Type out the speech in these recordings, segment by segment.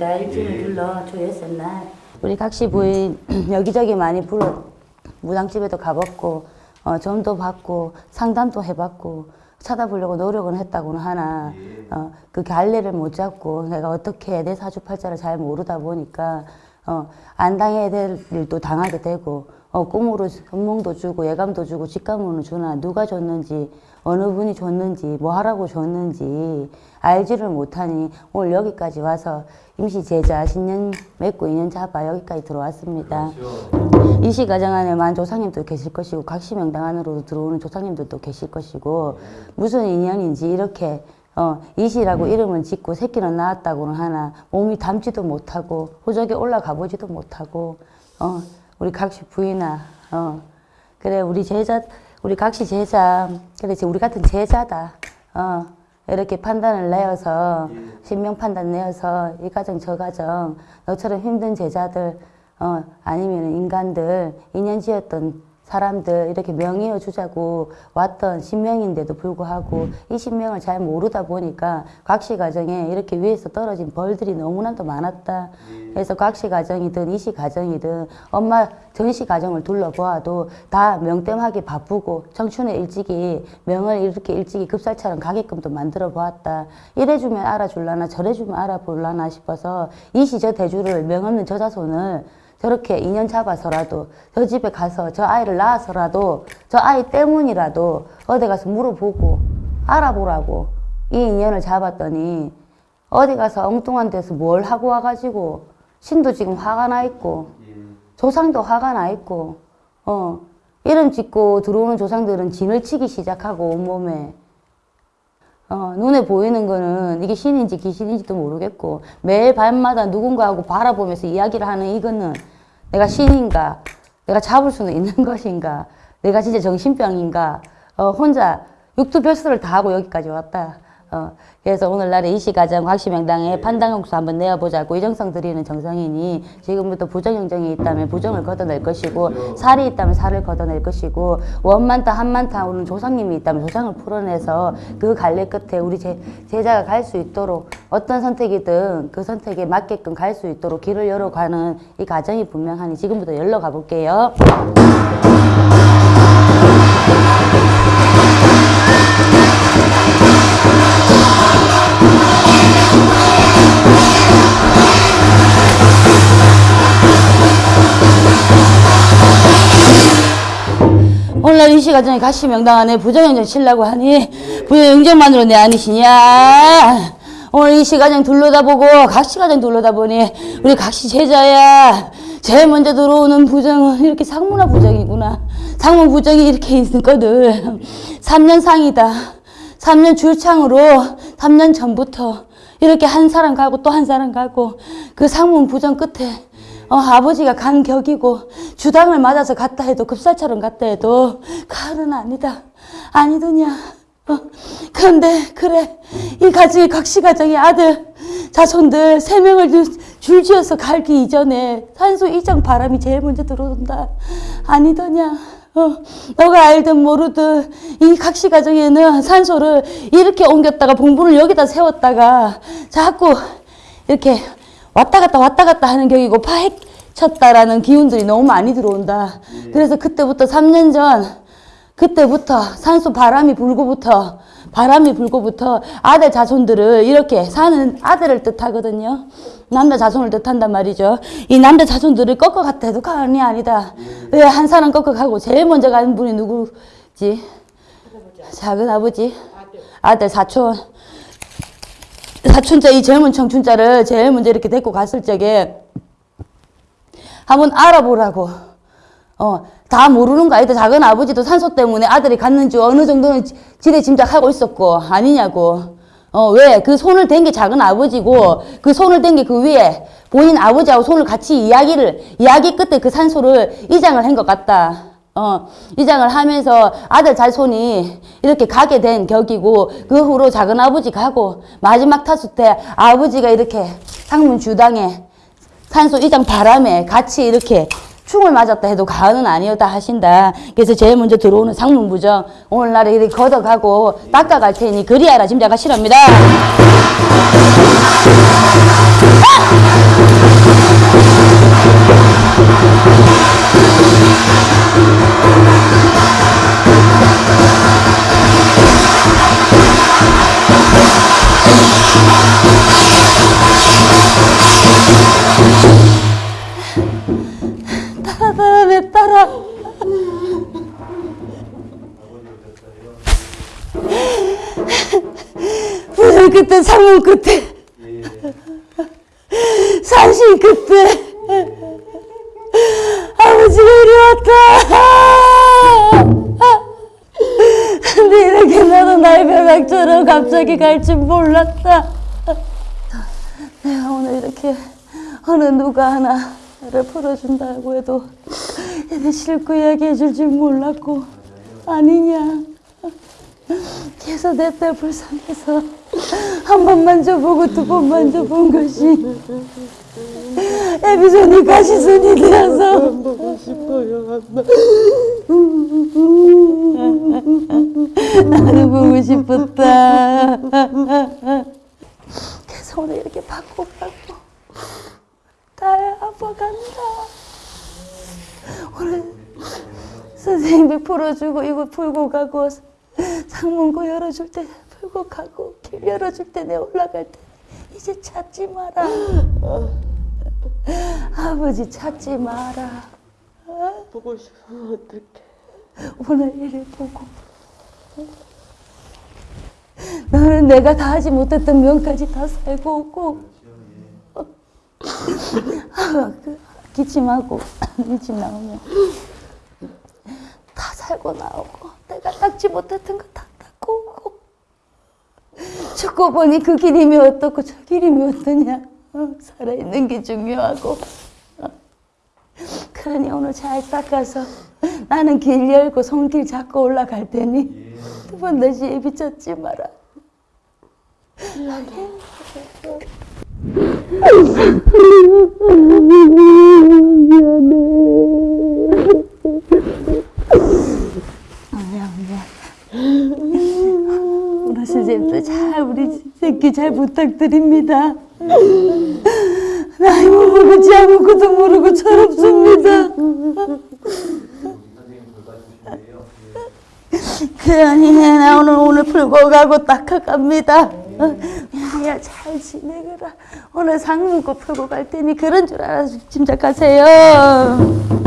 있습니다. 일주일 둘러 조였을 날. 우리 각시 부인 여기저기 많이 불러 무당집에도 가봤고 어, 점도 받고 상담도 해봤고 찾아보려고 노력은 했다고는 하나 어, 그 갈래를 못 잡고 내가 어떻게 내 사주팔자를 잘 모르다 보니까 어, 안 당해야 될 일도 당하게 되고 어, 꿈으로 선몽도 주고 예감도 주고 직감으로 주나 누가 줬는지 어느 분이 줬는지 뭐 하라고 줬는지 알지를 못하니 오늘 여기까지 와서 임시 제자 신년 맺고 인연 잡아 여기까지 들어왔습니다. 이시 가정 안에 만 조상님도 계실 것이고 각시 명당 안으로 들어오는 조상님들도 계실 것이고 무슨 인연인지 이렇게 어, 이시라고 이름은 짓고 새끼는 낳았다고는 하나 몸이 담지도 못하고 호적에 올라가 보지도 못하고 어, 우리 각시 부인아 어, 그래 우리 제자 우리 각시 제자 그래 우리 같은 제자다. 어, 이렇게 판단을 내어서 신명 판단 내어서 이 가정 저 가정 너처럼 힘든 제자들 어, 아니면 인간들 인연 지었던 사람들 이렇게 명의어 주자고 왔던 신명인데도 불구하고 이 신명을 잘 모르다 보니까 각시 가정에 이렇게 위에서 떨어진 벌들이 너무나도 많았다. 그래서 각시 가정이든 이시 가정이든 엄마 전시 가정을 둘러보아도 다 명땜하기 바쁘고 청춘에 일찍이 명을 이렇게 일찍이 급살처럼 가게끔도 만들어 보았다. 이래주면 알아줄라나 저래주면 알아볼라나 싶어서 이시 저 대주를 명없는 저 자손을 저렇게 인연 잡아서라도 저 집에 가서 저 아이를 낳아서라도 저 아이 때문이라도 어디 가서 물어보고 알아보라고 이 인연을 잡았더니 어디 가서 엉뚱한 데서 뭘 하고 와가지고 신도 지금 화가 나 있고 조상도 화가 나 있고 어 이름 짓고 들어오는 조상들은 진을 치기 시작하고 온몸에 어, 눈에 보이는 거는 이게 신인지 귀신인지도 모르겠고 매일 밤마다 누군가하고 바라보면서 이야기를 하는 이거는 내가 신인가 내가 잡을 수는 있는 것인가 내가 진짜 정신병인가 어, 혼자 육두별수를 다 하고 여기까지 왔다 어, 그래서 오늘날에 이시가정 확시명당에 판단용수 한번 내어보자고 이정성 드리는 정성이니 지금부터 부정영정이 있다면 부정을 걷어낼 것이고 살이 있다면 살을 걷어낼 것이고 원만타 한만타 오는 조상님이 있다면 조상을 풀어내서 그 갈래 끝에 우리 제, 제자가 갈 수 있도록 어떤 선택이든 그 선택에 맞게끔 갈 수 있도록 길을 열어가는 이 과정이 분명하니 지금부터 열러 가볼게요. 오늘날 이 시 가정에 가시 명당 안에 부정영정 치려고 하니 부정영정만으로 내 아니시냐? 오늘 이 시 가정 둘러다보고 각시 가정 둘러다보니 우리 각시 제자야. 제일 먼저 들어오는 부정은 이렇게 상문화 부정이구나. 상문 부정이 이렇게 있거든. 3년 상이다. 3년 줄창으로 3년 전부터 이렇게 한 사람 가고 또 한 사람 가고 그 상문 부정 끝에 어, 아버지가 간 격이고 주당을 맞아서 갔다 해도 급살처럼 갔다 해도 가을은 아니다. 아니더냐. 어, 그런데 그래 이 가정이 각시 가정의 아들 자손들 세 명을 줄지어서 갈기 이전에 산소 이장 바람이 제일 먼저 들어온다. 아니더냐. 어, 너가 알든 모르든 이 각시 가정에는 산소를 이렇게 옮겼다가 봉분을 여기다 세웠다가 자꾸 이렇게 왔다 갔다 왔다 갔다 하는 격이고 파헤쳤다라는 기운들이 너무 많이 들어온다. 그래서 그때부터 3년 전 그때부터 산소 바람이 불고부터 바람이 불고부터 아들 자손들을 이렇게 사는 아들을 뜻하거든요. 남자 자손을 뜻한단 말이죠. 이 남자 자손들을 꺾어 갔다 해도 가언이 아니다. 왜 한 사람 꺾어 가고 제일 먼저 가는 분이 누구지? 작은 아버지, 아들 사촌. 사촌자 이 젊은 청춘자를 제일 먼저 이렇게 데리고 갔을 적에 한번 알아보라고. 어, 다 모르는 거 아니다. 작은 아버지도 산소 때문에 아들이 갔는지 어느 정도는 지대 짐작하고 있었고 아니냐고. 어, 왜? 그 손을 댄 게 작은 아버지고 그 손을 댄 게 그 위에 본인 아버지하고 손을 같이 이야기를 이야기 끝에 그 산소를 이장을 한 것 같다. 어, 이장을 하면서 아들 자손이 이렇게 가게 된 격이고 그 후로 작은 아버지 가고 마지막 타수 때 아버지가 이렇게 상문 주당에 산소 이장 바람에 같이 이렇게 충을 맞았다 해도 가은은 아니었다 하신다. 그래서 제일 먼저 들어오는 상문부정 오늘날에 이렇게 걷어가고 닦아갈 테니 그리하라 짐작하시랍니다. 따 끝에 창문 끝에 산신 끝에 아버지가 이리 왔다. 근데 이렇게 나도 나의 벼락처럼 갑자기 갈 줄 몰랐다. 내가 오늘 이렇게 어느 누가 하나를 풀어준다고 해도 얘네 싫고 이야기해 줄 줄 몰랐고. 아니냐. 그래서 내 딸 불쌍해서 한 번만 줘보고 두 번만 줘본 것이 애비손이 가시손이 되어서. 보고 싶어요, 안나. 나도 보고 싶었다. 그래서 오늘 이렇게 받고 가고. 딸 아빠 간다. 오늘 선생님이 풀어주고 이거 풀고 가고 창문고 열어줄 때 풀고 가고 길 열어줄 때 내 올라갈 때 이제 찾지 마라. 아버지 찾지 마라. 보고 싶으면 어떡해. 오늘 일을 보고. 너는 내가 다 하지 못했던 면까지 다 살고 오고. 아, 그 기침하고 기침 나오면 다 살고 나오고. 내가 닦지 못했던 거다 닦고 오고 죽고 보니 그 길임이 어떻고 저 길임이 어떠냐 어, 살아있는 게 중요하고 어. 그러니 오늘 잘 닦아서 나는 길 열고 손길 잡고 올라갈 테니 두번 다시 예비 찾지 마라. 잘 부탁드립니다. 나이 모르고 아무것도 모르고 철없습니다. 그러니 나 오늘 오늘 풀고 가고 닦아갑니다. 야, 잘 지내거라. 오늘 상문고 풀고 갈 테니 그런 줄 알아서 짐작하세요.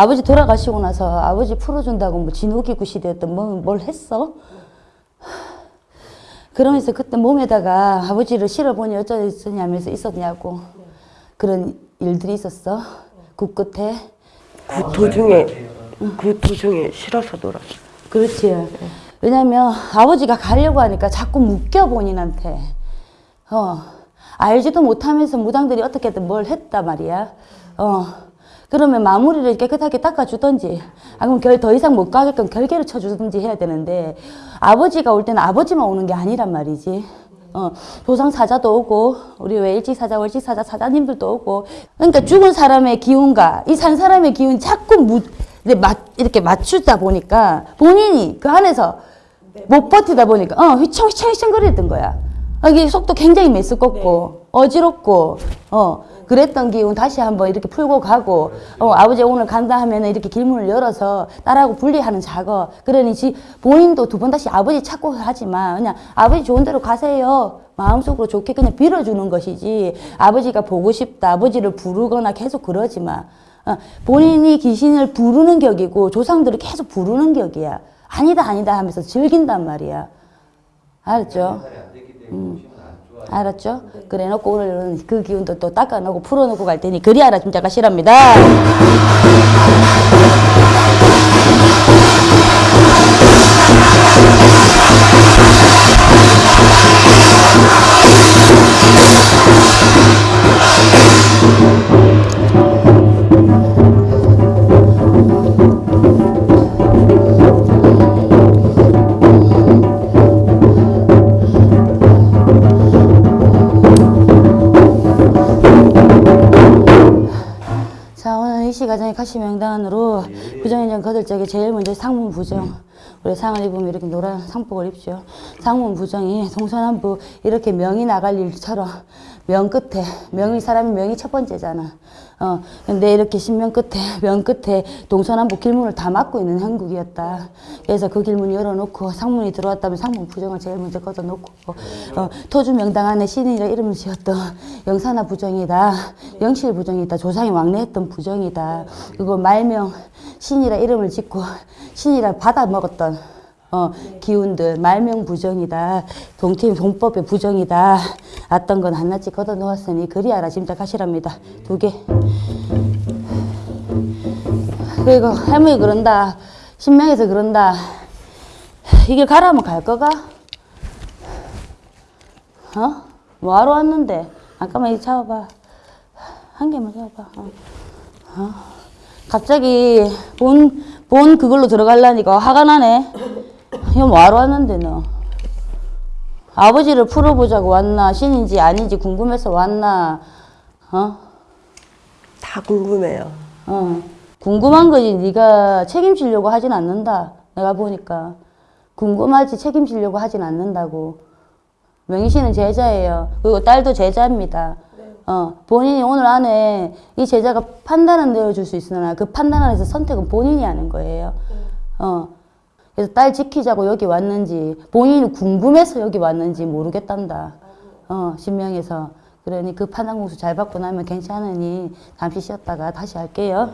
아버지 돌아가시고 나서 아버지 풀어준다고 뭐 진호기구 시대였던 뭐, 뭘 했어? 그러면서 그때 몸에다가 아버지를 실어보니 어쩌냐면서 있었냐고. 그런 일들이 있었어. 국 끝에. 그 도중에, 그 도중에 싫어서 놀았어. 그렇지. 왜냐면 아버지가 가려고 하니까 자꾸 묶여 본인한테. 어. 알지도 못하면서 무당들이 어떻게든 뭘 했단 말이야. 어. 그러면 마무리를 깨끗하게 닦아주던지, 아, 그럼 결, 더 이상 못 가게끔 결계를 쳐주든지 해야 되는데, 아버지가 올 때는 아버지만 오는 게 아니란 말이지. 어, 조상 사자도 오고, 우리 왜 일찍 사자, 월찍 사자, 사자님들도 오고, 그러니까 죽은 사람의 기운과 이 산 사람의 기운이 자꾸 무, 이렇게 맞- 맞추다 보니까 본인이 그 안에서 못 버티다 보니까, 어, 휘청휘청 거리던 거야. 아, 이게 속도 굉장히 메스껍고, 어지럽고, 어, 그랬던 기운 다시 한번 이렇게 풀고 가고, 어, 아버지 오늘 간다 하면은 이렇게 길문을 열어서 딸하고 분리하는 작업. 그러니 지, 본인도 두 번 다시 아버지 찾고 하지만, 그냥 아버지 좋은 대로 가세요. 마음속으로 좋게 그냥 빌어주는 것이지, 아버지가 보고 싶다, 아버지를 부르거나 계속 그러지 마. 어, 본인이 귀신을 부르는 격이고, 조상들을 계속 부르는 격이야. 아니다, 아니다 하면서 즐긴단 말이야. 알았죠? 음. 알았죠? 그래 놓고 오늘은 그 기운도 또 닦아 놓고 풀어 놓고 갈 테니 그리 알아 짐작가 실합니다. 가시 명단으로 부정인정 거둘 적에 제일 먼저 상문 부정. 우리 상을 입으면 이렇게 노란 상복을 입죠. 상문 부정이 동서남북 이렇게 명이 나갈 일처럼 명 끝에 명이 사람이 명이 첫 번째잖아. 어 근데 이렇게 신명 끝에 명 끝에 동서남북 길문을 다 막고 있는 형국이었다. 그래서 그 길문 열어놓고 상문이 들어왔다면 상문 부정을 제일 먼저 걷어놓고 어, 토주 명당 안에 신이라 이름을 지었던 영산화 부정이다. 영실 부정이다. 조상이 왕래했던 부정이다. 그리고 말명 신이라 이름을 짓고 신이라 받아 먹었던 어, 기운들 말명 부정이다. 동팀 동법의 부정이다. 어떤 건 하나씩 걷어 놓았으니 그리 알아 짐작하시랍니다. 두 개. 그리고 할머니 그런다. 신명에서 그런다. 이길 가라면 갈 거가? 어? 뭐하러 왔는데? 잠깐만 이거 잡아봐. 한 개만 잡아봐. 어. 어. 갑자기 본, 본 그걸로 들어가려니까 화가 나네. 이거 뭐하러 왔는데 너? 아버지를 풀어보자고 왔나? 신인지 아닌지 궁금해서 왔나? 어? 다 궁금해요. 어. 궁금한 거지 네가 책임지려고 하진 않는다. 내가 보니까. 궁금하지 책임지려고 하진 않는다고. 명희 씨는 제자예요. 그리고 딸도 제자입니다. 어, 본인이 오늘 안에 이 제자가 판단은 내려줄 수 있으나 그 판단 안에서 선택은 본인이 하는 거예요. 어. 그래서 딸 지키자고 여기 왔는지 본인이 궁금해서 여기 왔는지 모르겠단다. 어, 신명에서. 그러니 그 판단 공수 잘 받고 나면 괜찮으니 잠시 쉬었다가 다시 할게요.